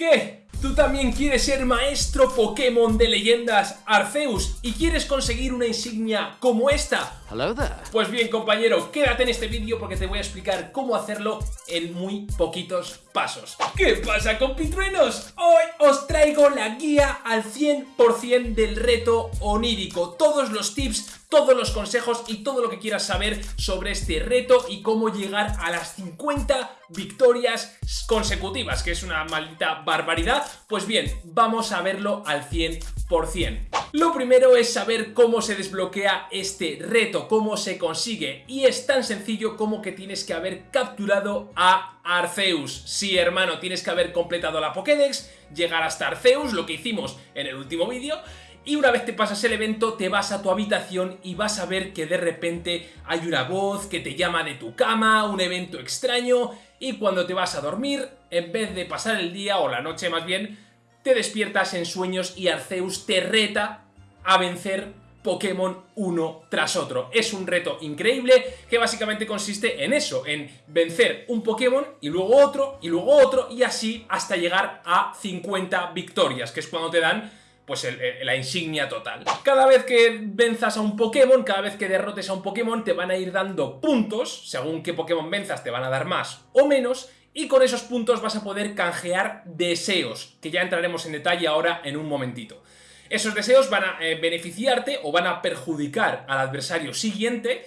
¿Qué? ¿Tú también quieres ser maestro Pokémon de leyendas Arceus y quieres conseguir una insignia como esta? Hello there. Pues bien compañero, quédate en este vídeo porque te voy a explicar cómo hacerlo en muy poquitos pasos. ¿Qué pasa compitruenos? Hoy os traigo la guía al 100% del reto onírico, todos los tips todos los consejos y todo lo que quieras saber sobre este reto y cómo llegar a las 50 victorias consecutivas, que es una maldita barbaridad. Pues bien, vamos a verlo al 100%. Lo primero es saber cómo se desbloquea este reto, cómo se consigue y es tan sencillo como que tienes que haber capturado a Arceus. Sí, hermano, tienes que haber completado la Pokédex, llegar hasta Arceus, lo que hicimos en el último vídeo, y una vez te pasas el evento te vas a tu habitación y vas a ver que de repente hay una voz que te llama de tu cama, un evento extraño y cuando te vas a dormir, en vez de pasar el día o la noche más bien, te despiertas en sueños y Arceus te reta a vencer Pokémon uno tras otro. Es un reto increíble que básicamente consiste en eso, en vencer un Pokémon y luego otro y luego otro y así hasta llegar a 50 victorias, que es cuando te dan pues la insignia total. Cada vez que venzas a un Pokémon, cada vez que derrotes a un Pokémon, te van a ir dando puntos, según qué Pokémon venzas te van a dar más o menos, y con esos puntos vas a poder canjear deseos, que ya entraremos en detalle ahora en un momentito. Esos deseos van a eh, beneficiarte o van a perjudicar al adversario siguiente,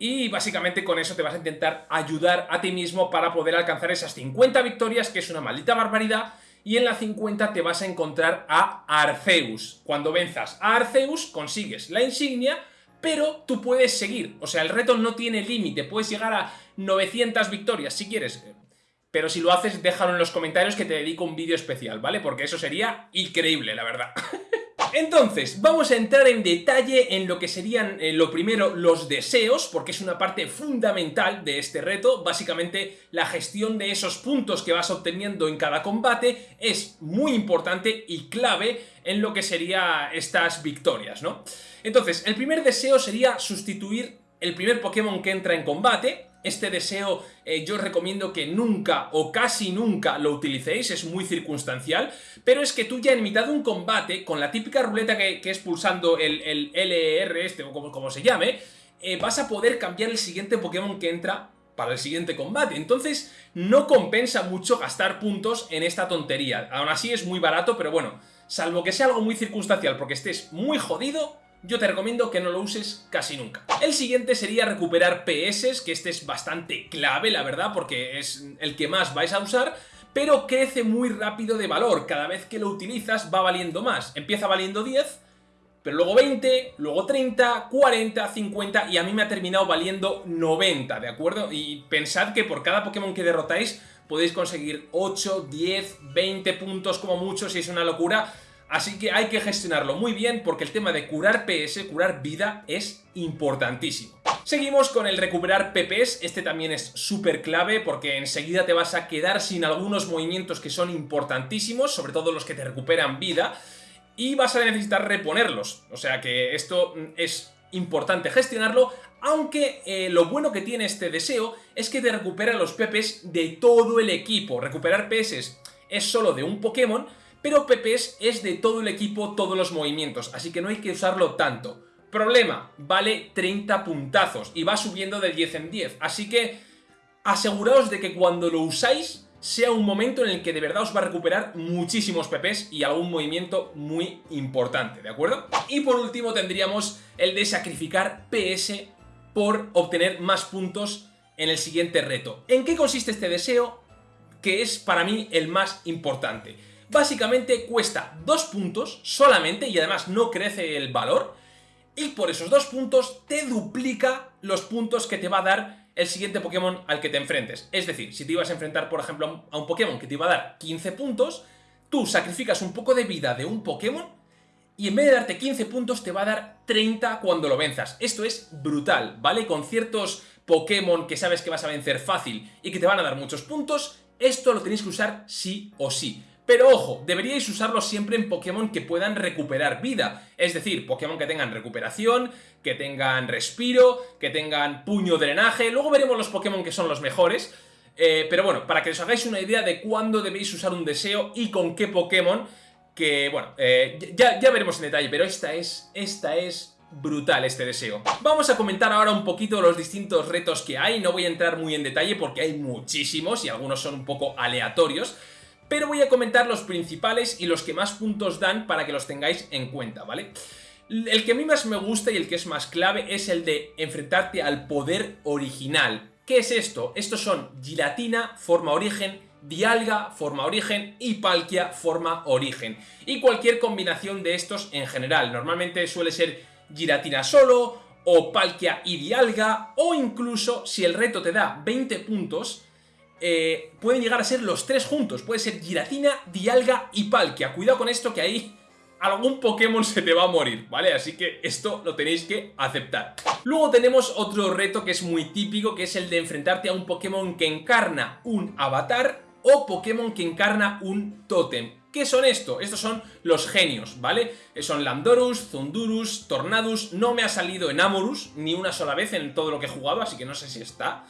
y básicamente con eso te vas a intentar ayudar a ti mismo para poder alcanzar esas 50 victorias, que es una maldita barbaridad, y en la 50 te vas a encontrar a Arceus. Cuando venzas a Arceus consigues la insignia, pero tú puedes seguir. O sea, el reto no tiene límite, puedes llegar a 900 victorias si quieres. Pero si lo haces, déjalo en los comentarios que te dedico un vídeo especial, ¿vale? Porque eso sería increíble, la verdad. Entonces, vamos a entrar en detalle en lo que serían, eh, lo primero, los deseos, porque es una parte fundamental de este reto. Básicamente, la gestión de esos puntos que vas obteniendo en cada combate es muy importante y clave en lo que serían estas victorias, ¿no? Entonces, el primer deseo sería sustituir el primer Pokémon que entra en combate, este deseo eh, yo os recomiendo que nunca o casi nunca lo utilicéis, es muy circunstancial, pero es que tú ya en mitad de un combate, con la típica ruleta que, es pulsando el, LR este o como, como se llame, eh, vas a poder cambiar el siguiente Pokémon que entra para el siguiente combate. Entonces no compensa mucho gastar puntos en esta tontería. Aún así es muy barato, pero bueno, salvo que sea algo muy circunstancial porque estés muy jodido, yo te recomiendo que no lo uses casi nunca. El siguiente sería recuperar PS, que este es bastante clave, la verdad, porque es el que más vais a usar, pero crece muy rápido de valor. Cada vez que lo utilizas va valiendo más. Empieza valiendo 10, pero luego 20, luego 30, 40, 50 y a mí me ha terminado valiendo 90, ¿de acuerdo? Y pensad que por cada Pokémon que derrotáis podéis conseguir 8, 10, 20 puntos como mucho si es una locura Así que hay que gestionarlo muy bien porque el tema de curar PS, curar vida, es importantísimo. Seguimos con el recuperar PPs, este también es súper clave porque enseguida te vas a quedar sin algunos movimientos que son importantísimos, sobre todo los que te recuperan vida, y vas a necesitar reponerlos. O sea que esto es importante gestionarlo, aunque eh, lo bueno que tiene este deseo es que te recupera los PPs de todo el equipo. Recuperar PS es solo de un Pokémon, pero Pepes es de todo el equipo, todos los movimientos, así que no hay que usarlo tanto. Problema, vale 30 puntazos y va subiendo de 10 en 10, así que aseguraos de que cuando lo usáis sea un momento en el que de verdad os va a recuperar muchísimos PPs y algún movimiento muy importante, ¿de acuerdo? Y por último tendríamos el de sacrificar PS por obtener más puntos en el siguiente reto. ¿En qué consiste este deseo? Que es para mí el más importante básicamente cuesta dos puntos solamente y además no crece el valor y por esos dos puntos te duplica los puntos que te va a dar el siguiente Pokémon al que te enfrentes. Es decir, si te ibas a enfrentar, por ejemplo, a un Pokémon que te iba a dar 15 puntos, tú sacrificas un poco de vida de un Pokémon y en vez de darte 15 puntos te va a dar 30 cuando lo venzas. Esto es brutal, ¿vale? Con ciertos Pokémon que sabes que vas a vencer fácil y que te van a dar muchos puntos, esto lo tenéis que usar sí o sí. Pero ojo, deberíais usarlo siempre en Pokémon que puedan recuperar vida. Es decir, Pokémon que tengan recuperación, que tengan respiro, que tengan puño drenaje. Luego veremos los Pokémon que son los mejores. Eh, pero bueno, para que os hagáis una idea de cuándo debéis usar un deseo y con qué Pokémon, que bueno, eh, ya, ya veremos en detalle, pero esta es, esta es brutal este deseo. Vamos a comentar ahora un poquito los distintos retos que hay, no voy a entrar muy en detalle porque hay muchísimos y algunos son un poco aleatorios, pero voy a comentar los principales y los que más puntos dan para que los tengáis en cuenta, ¿vale? El que a mí más me gusta y el que es más clave es el de enfrentarte al poder original. ¿Qué es esto? Estos son Giratina, forma origen, Dialga, forma origen y Palkia, forma origen. Y cualquier combinación de estos en general. Normalmente suele ser Giratina solo, o Palkia y Dialga, o incluso si el reto te da 20 puntos, eh, pueden llegar a ser los tres juntos. Puede ser Giratina, Dialga y Palkia. Cuidado con esto que ahí algún Pokémon se te va a morir, ¿vale? Así que esto lo tenéis que aceptar. Luego tenemos otro reto que es muy típico, que es el de enfrentarte a un Pokémon que encarna un avatar o Pokémon que encarna un tótem. ¿Qué son esto? Estos son los genios, ¿vale? Son Landorus, Zundurus, Tornadus, no me ha salido en Amorus ni una sola vez en todo lo que he jugado, así que no sé si está.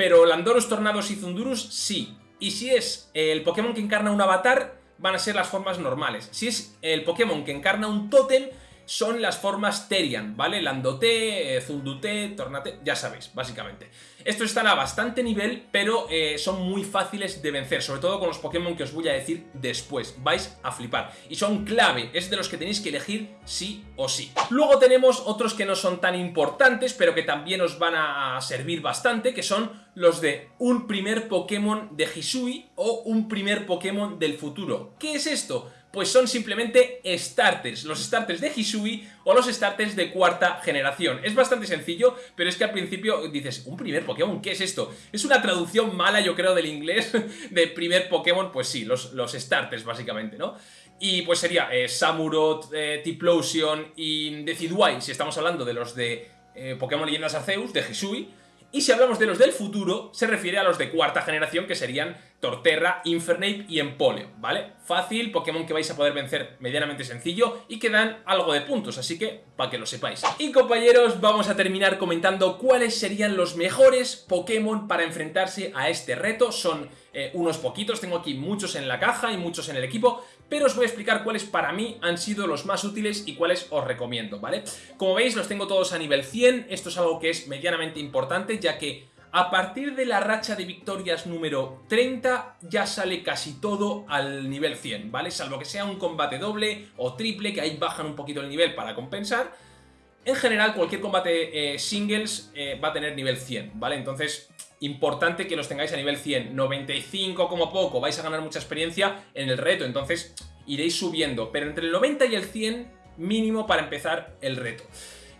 Pero Landorus, Tornadus y Zundurus sí. Y si es el Pokémon que encarna un avatar, van a ser las formas normales. Si es el Pokémon que encarna un tótem, son las formas Terian, ¿vale? Landote, eh, Zundute, Tornate, ya sabéis, básicamente. Estos están a bastante nivel, pero eh, son muy fáciles de vencer, sobre todo con los Pokémon que os voy a decir después. Vais a flipar. Y son clave, es de los que tenéis que elegir sí o sí. Luego tenemos otros que no son tan importantes, pero que también os van a servir bastante, que son los de un primer Pokémon de Hisui o un primer Pokémon del futuro. ¿Qué es esto? Pues son simplemente starters, los starters de Hisui o los starters de cuarta generación. Es bastante sencillo, pero es que al principio dices, ¿un primer Pokémon? ¿Qué es esto? Es una traducción mala, yo creo, del inglés de primer Pokémon, pues sí, los, los starters básicamente, ¿no? Y pues sería eh, Samurott, eh, Tiplosion y Decidueye, si estamos hablando de los de eh, Pokémon Leyendas Arceus, de Hisui, y si hablamos de los del futuro, se refiere a los de cuarta generación, que serían Torterra, Infernape y Empoleon, ¿vale? Fácil, Pokémon que vais a poder vencer medianamente sencillo y que dan algo de puntos, así que para que lo sepáis. Y compañeros, vamos a terminar comentando cuáles serían los mejores Pokémon para enfrentarse a este reto. Son eh, unos poquitos, tengo aquí muchos en la caja y muchos en el equipo, pero os voy a explicar cuáles para mí han sido los más útiles y cuáles os recomiendo, ¿vale? Como veis, los tengo todos a nivel 100, esto es algo que es medianamente importante, ya que a partir de la racha de victorias número 30 ya sale casi todo al nivel 100, ¿vale? Salvo que sea un combate doble o triple, que ahí bajan un poquito el nivel para compensar. En general, cualquier combate eh, singles eh, va a tener nivel 100, ¿vale? Entonces, importante que los tengáis a nivel 100. 95 como poco, vais a ganar mucha experiencia en el reto, entonces iréis subiendo. Pero entre el 90 y el 100, mínimo para empezar el reto.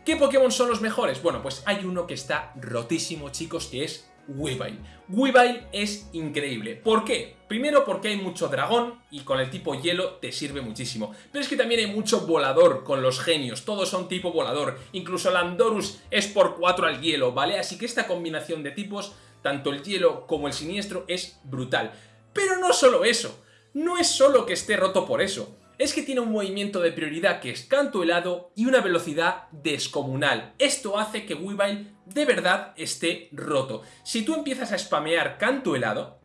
¿Qué Pokémon son los mejores? Bueno, pues hay uno que está rotísimo, chicos, que es Weavile. Weavile es increíble. ¿Por qué? Primero porque hay mucho dragón y con el tipo hielo te sirve muchísimo. Pero es que también hay mucho volador con los genios, todos son tipo volador. Incluso Landorus es por 4 al hielo, ¿vale? Así que esta combinación de tipos tanto el hielo como el siniestro es brutal. Pero no solo eso, no es solo que esté roto por eso, es que tiene un movimiento de prioridad que es canto helado y una velocidad descomunal. Esto hace que Weavile de verdad esté roto. Si tú empiezas a spamear canto helado,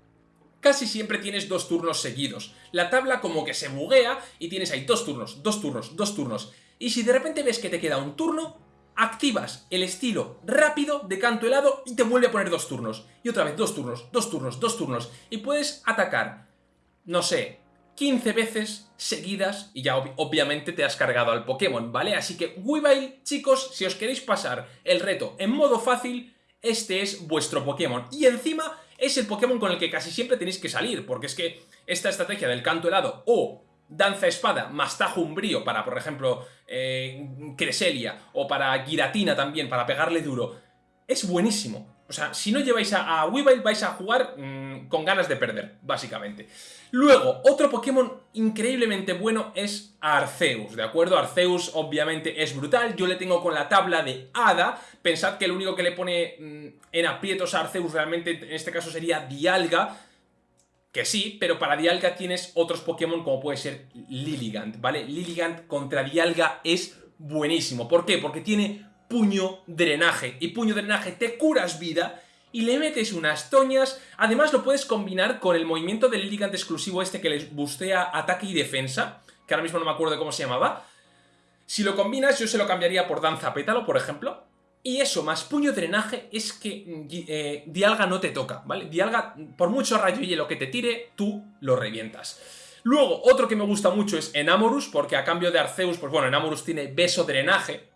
casi siempre tienes dos turnos seguidos. La tabla como que se buguea y tienes ahí dos turnos, dos turnos, dos turnos. Y si de repente ves que te queda un turno, activas el estilo rápido de canto helado y te vuelve a poner dos turnos. Y otra vez dos turnos, dos turnos, dos turnos. Y puedes atacar, no sé, 15 veces seguidas y ya obviamente te has cargado al Pokémon, ¿vale? Así que Weavile, chicos, si os queréis pasar el reto en modo fácil, este es vuestro Pokémon. Y encima es el Pokémon con el que casi siempre tenéis que salir, porque es que esta estrategia del canto helado o Danza Espada más Tajo Umbrío para, por ejemplo, eh, Creselia o para Giratina también, para pegarle duro, es buenísimo. O sea, si no lleváis a, a Weavile vais a jugar mm, con ganas de perder, básicamente. Luego, otro Pokémon increíblemente bueno es Arceus, ¿de acuerdo? Arceus obviamente es brutal, yo le tengo con la tabla de Hada, pensad que el único que le pone mm, en aprietos a Arceus realmente en este caso sería Dialga, que sí, pero para Dialga tienes otros Pokémon como puede ser Lilligant, ¿vale? Lilligant contra Dialga es buenísimo. ¿Por qué? Porque tiene puño drenaje. Y puño drenaje te curas vida y le metes unas toñas. Además lo puedes combinar con el movimiento del Lilligant exclusivo este que les bustea ataque y defensa, que ahora mismo no me acuerdo cómo se llamaba. Si lo combinas, yo se lo cambiaría por Danza Pétalo, por ejemplo. Y eso, más puño drenaje, es que eh, Dialga no te toca, ¿vale? Dialga, por mucho rayo y hielo que te tire, tú lo revientas. Luego, otro que me gusta mucho es Enamorus, porque a cambio de Arceus, pues bueno, Enamorus tiene beso drenaje.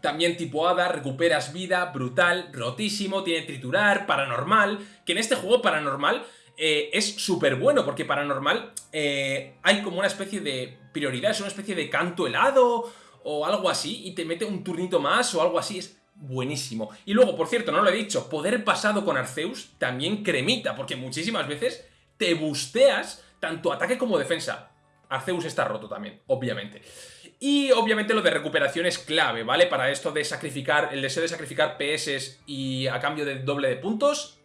También tipo Hada, recuperas vida, brutal, rotísimo, tiene triturar, paranormal, que en este juego paranormal eh, es súper bueno, porque paranormal eh, hay como una especie de prioridad, es una especie de canto helado o algo así, y te mete un turnito más o algo así, es buenísimo. Y luego, por cierto, no lo he dicho, poder pasado con Arceus también cremita, porque muchísimas veces te busteas tanto ataque como defensa. Arceus está roto también, obviamente. Y obviamente lo de recuperación es clave, ¿vale? Para esto de sacrificar, el deseo de sacrificar PS y a cambio de doble de puntos.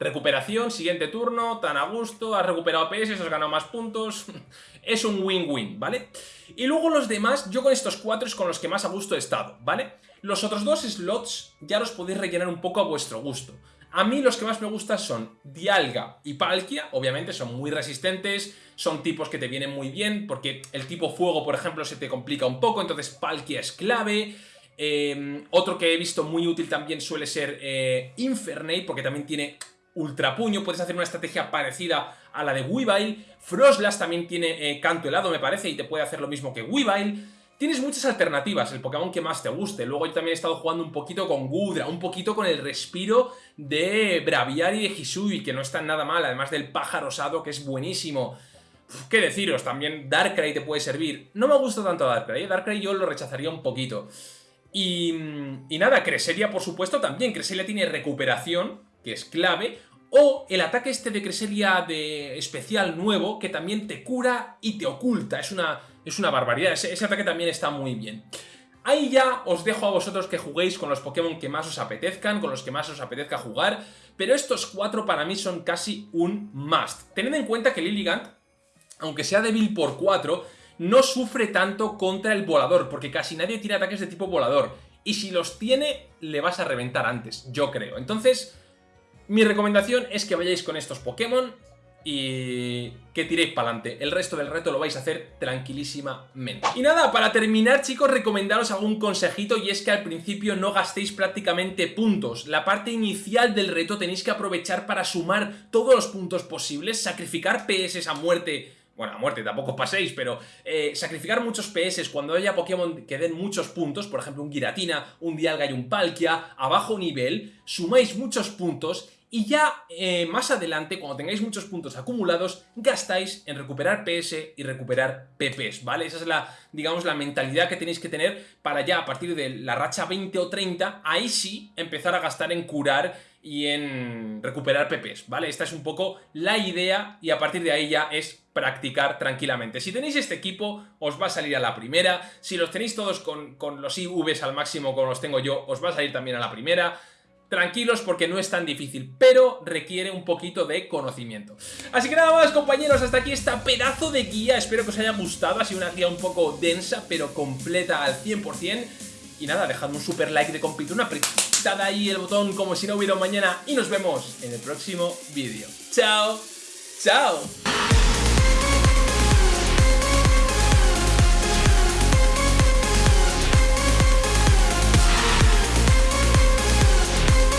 Recuperación, siguiente turno, tan a gusto, has recuperado PS, has ganado más puntos. es un win-win, ¿vale? Y luego los demás, yo con estos cuatro es con los que más a gusto he estado, ¿vale? Los otros dos slots ya los podéis rellenar un poco a vuestro gusto. A mí los que más me gustan son Dialga y Palkia, obviamente son muy resistentes, son tipos que te vienen muy bien, porque el tipo fuego, por ejemplo, se te complica un poco, entonces Palkia es clave. Em, otro que he visto muy útil también suele ser eh, Infernate, porque también tiene Ultra Puño, puedes hacer una estrategia parecida a la de Weavile. Frostlass también tiene eh, canto helado, me parece, y te puede hacer lo mismo que Weavile. Tienes muchas alternativas, el Pokémon que más te guste. Luego yo también he estado jugando un poquito con Gudra, un poquito con el respiro de Braviary y de Hisui, que no está nada mal, además del pájaro osado, que es buenísimo. ¿Qué deciros? También Darkrai te puede servir. No me gusta tanto Darkrai, ¿eh? Darkrai yo lo rechazaría un poquito. Y, y nada, Creselia por supuesto también. Creselia tiene recuperación, que es clave. O el ataque este de Creselia de especial nuevo, que también te cura y te oculta. Es una es una barbaridad, ese, ataque también está muy bien. Ahí ya os dejo a vosotros que juguéis con los Pokémon que más os apetezcan, con los que más os apetezca jugar, pero estos cuatro para mí son casi un must. Tened en cuenta que Lilligant, aunque sea débil por 4, no sufre tanto contra el volador, porque casi nadie tiene ataques de tipo volador. Y si los tiene, le vas a reventar antes, yo creo. Entonces, mi recomendación es que vayáis con estos Pokémon, y que tiréis para adelante. El resto del reto lo vais a hacer tranquilísimamente. Y nada, para terminar chicos, recomendaros algún consejito y es que al principio no gastéis prácticamente puntos. La parte inicial del reto tenéis que aprovechar para sumar todos los puntos posibles, sacrificar PS a muerte bueno, a muerte tampoco paséis, pero eh, sacrificar muchos PS cuando haya Pokémon que den muchos puntos, por ejemplo un Giratina, un Dialga y un Palkia, a bajo nivel, sumáis muchos puntos y ya eh, más adelante, cuando tengáis muchos puntos acumulados, gastáis en recuperar PS y recuperar PPs, ¿vale? Esa es la, digamos, la mentalidad que tenéis que tener para ya a partir de la racha 20 o 30, ahí sí empezar a gastar en curar y en recuperar PPs, ¿vale? Esta es un poco la idea y a partir de ahí ya es practicar tranquilamente. Si tenéis este equipo, os va a salir a la primera. Si los tenéis todos con, con los IVs al máximo como los tengo yo, os va a salir también a la primera tranquilos porque no es tan difícil, pero requiere un poquito de conocimiento. Así que nada más compañeros, hasta aquí esta pedazo de guía, espero que os haya gustado, ha sido una guía un poco densa, pero completa al 100%. Y nada, dejadme un super like de compituna, apretad ahí el botón como si no hubiera mañana y nos vemos en el próximo vídeo. ¡Chao! ¡Chao!